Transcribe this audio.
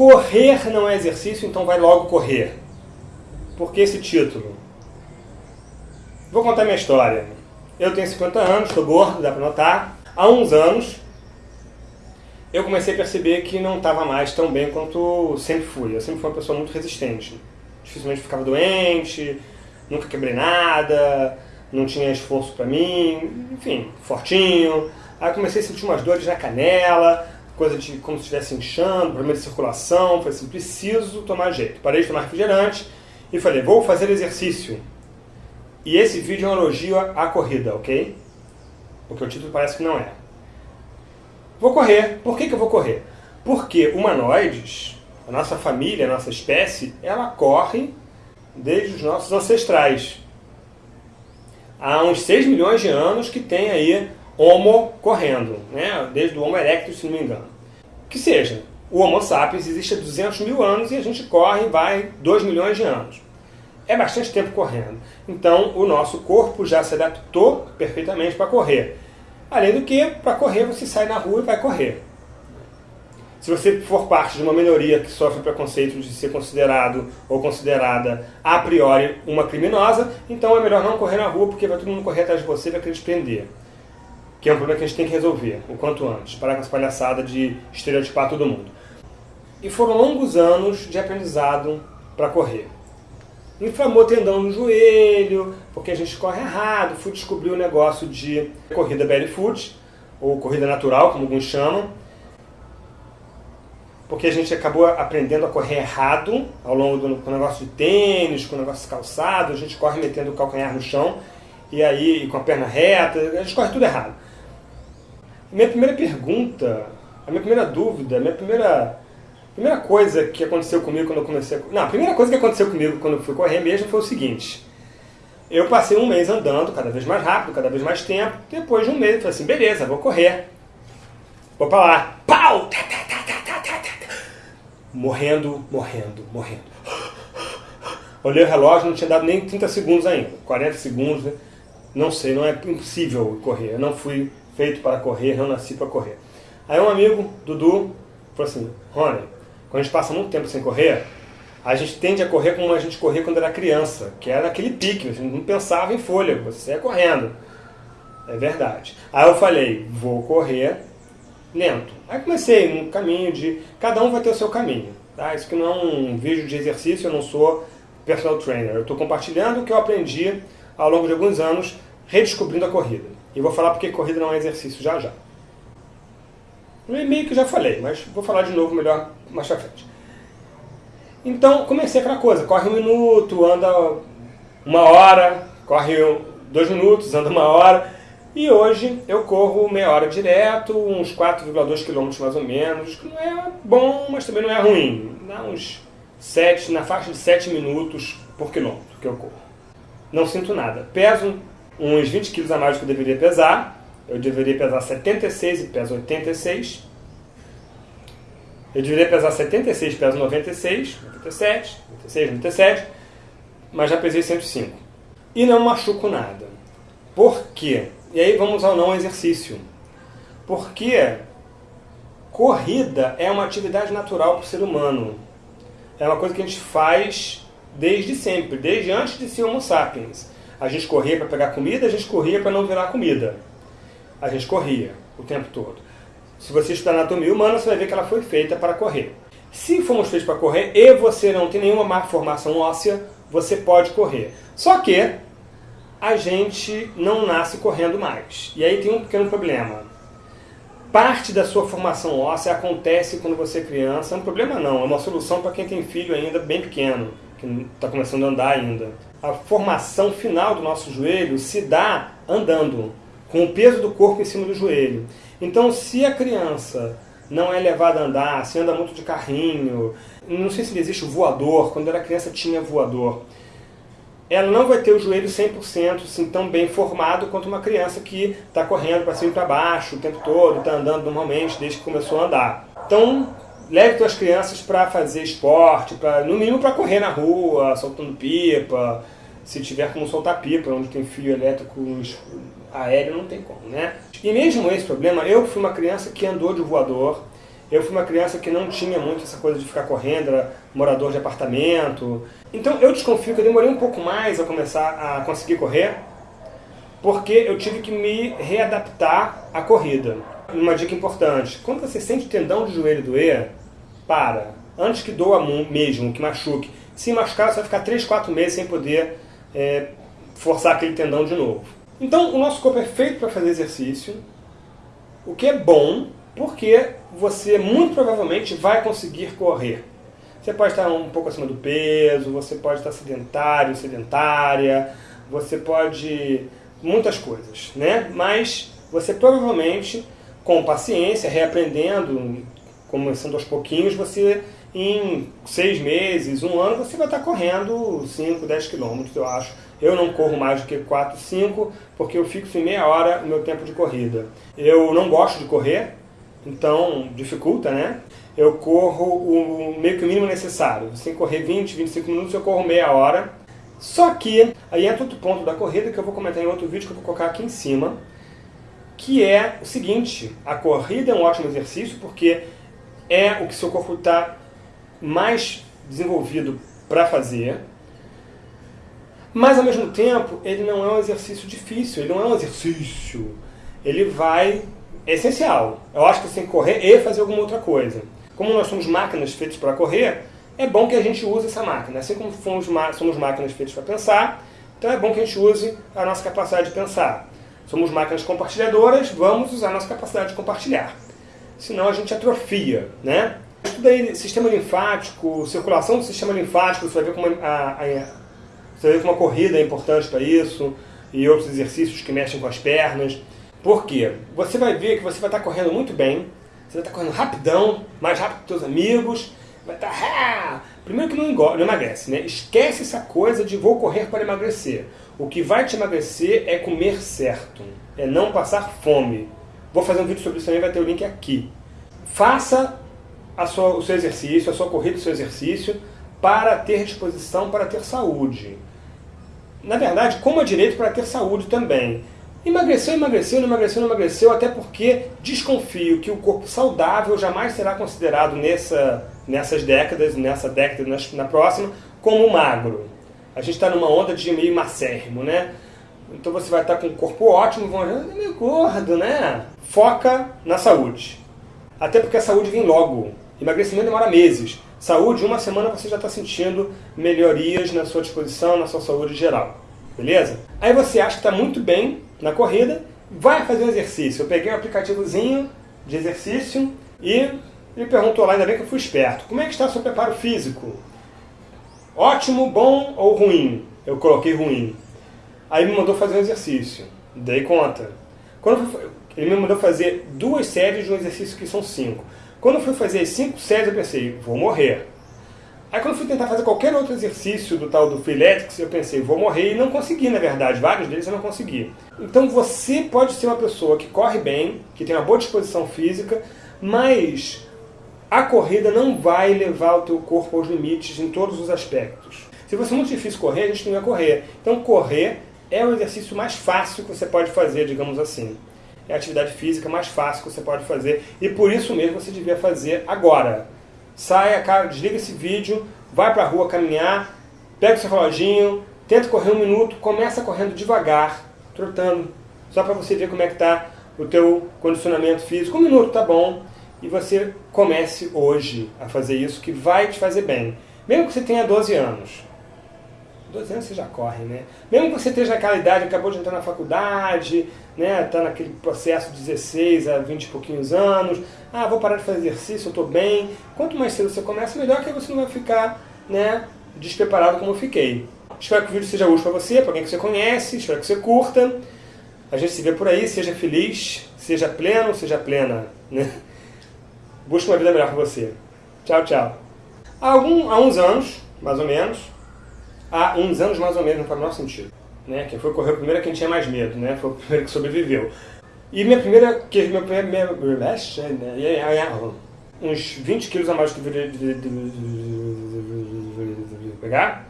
Correr não é exercício, então vai logo correr. Por que esse título? Vou contar minha história. Eu tenho 50 anos, estou gordo, dá para notar. Há uns anos, eu comecei a perceber que não estava mais tão bem quanto sempre fui. Eu sempre fui uma pessoa muito resistente. Dificilmente ficava doente, nunca quebrei nada, não tinha esforço para mim, enfim, fortinho. Aí comecei a sentir umas dores na canela, coisa de como se estivesse inchando, problema de circulação. Falei assim, preciso tomar jeito. Parei de tomar refrigerante e falei, vou fazer exercício. E esse vídeo é um elogio à corrida, ok? Porque o título parece que não é. Vou correr. Por que, que eu vou correr? Porque humanoides, a nossa família, a nossa espécie, ela corre desde os nossos ancestrais. Há uns 6 milhões de anos que tem aí Homo correndo, né? desde o Homo erectus, se não me engano. Que seja, o Homo sapiens existe há 200 mil anos e a gente corre vai 2 milhões de anos. É bastante tempo correndo. Então, o nosso corpo já se adaptou perfeitamente para correr. Além do que, para correr, você sai na rua e vai correr. Se você for parte de uma minoria que sofre preconceito de ser considerado ou considerada a priori uma criminosa, então é melhor não correr na rua porque vai todo mundo correr atrás de você e vai querer te prender. Que é um problema que a gente tem que resolver o quanto antes, parar com essa palhaçada de estereotipar todo mundo. E foram longos anos de aprendizado para correr inflamou tendão no joelho, porque a gente corre errado. Fui descobrir o negócio de corrida barefoot, ou corrida natural, como alguns chamam, porque a gente acabou aprendendo a correr errado ao longo do com negócio de tênis, com o negócio de calçado, a gente corre metendo o calcanhar no chão, e aí com a perna reta, a gente corre tudo errado. Minha primeira pergunta, a minha primeira dúvida, a minha primeira primeira coisa que aconteceu comigo quando eu comecei a... Não, a primeira coisa que aconteceu comigo quando eu fui correr mesmo foi o seguinte. Eu passei um mês andando, cada vez mais rápido, cada vez mais tempo. Depois de um mês, eu falei assim, beleza, vou correr. Vou pra lá. Pau! Morrendo, morrendo, morrendo. Olhei o relógio, não tinha dado nem 30 segundos ainda. 40 segundos, né? não sei, não é impossível correr. Eu não fui feito para correr, não nasci para correr. Aí um amigo, Dudu, falou assim, Rony, quando a gente passa muito tempo sem correr, a gente tende a correr como a gente corria quando era criança, que era aquele pique, gente não pensava em fôlego, você ia correndo. É verdade. Aí eu falei, vou correr lento. Aí comecei um caminho de... Cada um vai ter o seu caminho. Tá? Isso que não é um vídeo de exercício, eu não sou personal trainer. Eu estou compartilhando o que eu aprendi ao longo de alguns anos, redescobrindo a corrida. E vou falar porque corrida não é exercício já já. No e-mail que já falei, mas vou falar de novo melhor mais pra frente. Então, comecei aquela coisa, corre um minuto, anda uma hora, corre dois minutos, anda uma hora, e hoje eu corro meia hora direto, uns 4,2 km mais ou menos, que não é bom, mas também não é ruim. Dá uns 7, na faixa de 7 minutos por quilômetro que eu corro. Não sinto nada. Peso uns 20 kg a mais do que eu deveria pesar, eu deveria pesar 76 e peso 86. Eu deveria pesar 76 e peso 96, 97, 96, 97, mas já pesei 105. E não machuco nada. Por quê? E aí vamos ao não exercício. Porque corrida é uma atividade natural para o ser humano. É uma coisa que a gente faz desde sempre, desde antes de ser homo sapiens. A gente corria para pegar comida, a gente corria para não virar comida a gente corria o tempo todo. Se você estudar anatomia humana, você vai ver que ela foi feita para correr. Se fomos feitos para correr e você não tem nenhuma má formação óssea, você pode correr. Só que a gente não nasce correndo mais. E aí tem um pequeno problema. Parte da sua formação óssea acontece quando você é criança. É um problema não, é uma solução para quem tem filho ainda bem pequeno, que está começando a andar ainda. A formação final do nosso joelho se dá andando com o peso do corpo em cima do joelho. Então, se a criança não é levada a andar, se anda muito de carrinho, não sei se existe voador, quando era criança tinha voador, ela não vai ter o joelho 100% assim, tão bem formado quanto uma criança que está correndo para cima e para baixo o tempo todo, está andando normalmente desde que começou a andar. Então, leve suas crianças para fazer esporte, pra, no mínimo para correr na rua, soltando pipa, se tiver como soltar pipa, onde tem fio elétrico aéreo, não tem como, né? E mesmo esse problema, eu fui uma criança que andou de voador, Eu fui uma criança que não tinha muito essa coisa de ficar correndo, era morador de apartamento. Então eu desconfio que eu demorei um pouco mais a começar a conseguir correr, porque eu tive que me readaptar à corrida. Uma dica importante, quando você sente o tendão de joelho doer, para. Antes que doa mesmo, que machuque. Se machucar, você vai ficar 3, 4 meses sem poder é, forçar aquele tendão de novo. Então, o nosso corpo é feito para fazer exercício, o que é bom, porque você muito provavelmente vai conseguir correr. Você pode estar um pouco acima do peso, você pode estar sedentário, sedentária, você pode... muitas coisas, né? Mas você provavelmente, com paciência, reaprendendo, começando aos pouquinhos, você em seis meses, um ano, você vai estar correndo 5, 10 quilômetros, eu acho. Eu não corro mais do que 4, 5, porque eu fixo em meia hora o meu tempo de corrida. Eu não gosto de correr, então dificulta, né? Eu corro o meio que o mínimo necessário. Sem correr 20, 25 minutos, eu corro meia hora. Só que, aí entra outro ponto da corrida que eu vou comentar em outro vídeo que eu vou colocar aqui em cima, que é o seguinte, a corrida é um ótimo exercício porque é o que seu corpo está mais desenvolvido para fazer, mas ao mesmo tempo ele não é um exercício difícil, ele não é um exercício, ele vai, é essencial. Eu acho que você tem que correr e fazer alguma outra coisa. Como nós somos máquinas feitas para correr, é bom que a gente use essa máquina. Assim como somos, somos máquinas feitas para pensar, então é bom que a gente use a nossa capacidade de pensar. Somos máquinas compartilhadoras, vamos usar a nossa capacidade de compartilhar. Senão a gente atrofia, né? Estuda sistema linfático, circulação do sistema linfático, você vai ver como a, a, você vai ver como a corrida é importante para isso, e outros exercícios que mexem com as pernas. Por quê? Você vai ver que você vai estar correndo muito bem, você vai estar correndo rapidão, mais rápido que seus amigos, vai estar... Ah! Primeiro que não, engorda, não emagrece, né? Esquece essa coisa de vou correr para emagrecer. O que vai te emagrecer é comer certo, é não passar fome. Vou fazer um vídeo sobre isso também, vai ter o link aqui. Faça sua, o seu exercício, a sua corrida, o seu exercício, para ter disposição, para ter saúde. Na verdade, coma direito para ter saúde também. Emagreceu, emagreceu, não emagreceu, não emagreceu, até porque desconfio que o corpo saudável jamais será considerado nessa, nessas décadas, nessa década, na, na próxima, como magro. A gente está numa onda de meio macérrimo, né? Então você vai estar com um corpo ótimo, vão achar, é meio gordo, né? Foca na saúde. Até porque a saúde vem logo. Emagrecimento demora meses. Saúde, uma semana você já está sentindo melhorias na sua disposição, na sua saúde geral. Beleza? Aí você acha que está muito bem na corrida, vai fazer um exercício. Eu peguei um aplicativozinho de exercício e ele perguntou lá, ainda bem que eu fui esperto, como é que está o seu preparo físico? Ótimo, bom ou ruim? Eu coloquei ruim. Aí me mandou fazer um exercício. Dei conta. Quando ele me mandou fazer duas séries de um exercício que são cinco. Quando eu fui fazer 5 séries, eu pensei, vou morrer. Aí quando eu fui tentar fazer qualquer outro exercício do tal do Freeletics, eu pensei, vou morrer e não consegui, na verdade. Vários deles eu não consegui. Então você pode ser uma pessoa que corre bem, que tem uma boa disposição física, mas a corrida não vai levar o teu corpo aos limites em todos os aspectos. Se fosse muito difícil correr, a gente não ia correr. Então correr é o exercício mais fácil que você pode fazer, digamos assim é a atividade física mais fácil que você pode fazer e por isso mesmo você devia fazer agora. Saia, desliga esse vídeo, vai para a rua caminhar, pega o seu reloginho, tenta correr um minuto, começa correndo devagar, trotando, só para você ver como é que está o teu condicionamento físico. Um minuto tá bom e você comece hoje a fazer isso que vai te fazer bem. Mesmo que você tenha 12 anos, 12 anos você já corre, né? Mesmo que você esteja naquela idade, acabou de entrar na faculdade, né? Está naquele processo de 16 a 20 e pouquinhos anos, ah, vou parar de fazer exercício, eu estou bem. Quanto mais cedo você começa, melhor que você não vai ficar, né, despreparado como eu fiquei. Espero que o vídeo seja útil para você, para alguém que você conhece, espero que você curta. A gente se vê por aí, seja feliz, seja pleno, seja plena, né? Busque uma vida melhor para você. Tchau, tchau. Há, algum, há uns anos, mais ou menos, há uns anos mais ou menos, não faz o menor sentido. Né? Quem foi correr primeiro é quem tinha mais medo, né? Foi o primeiro que sobreviveu. E minha primeira, que meu primeiro, minha, uns 20 quilos a mais que pegar,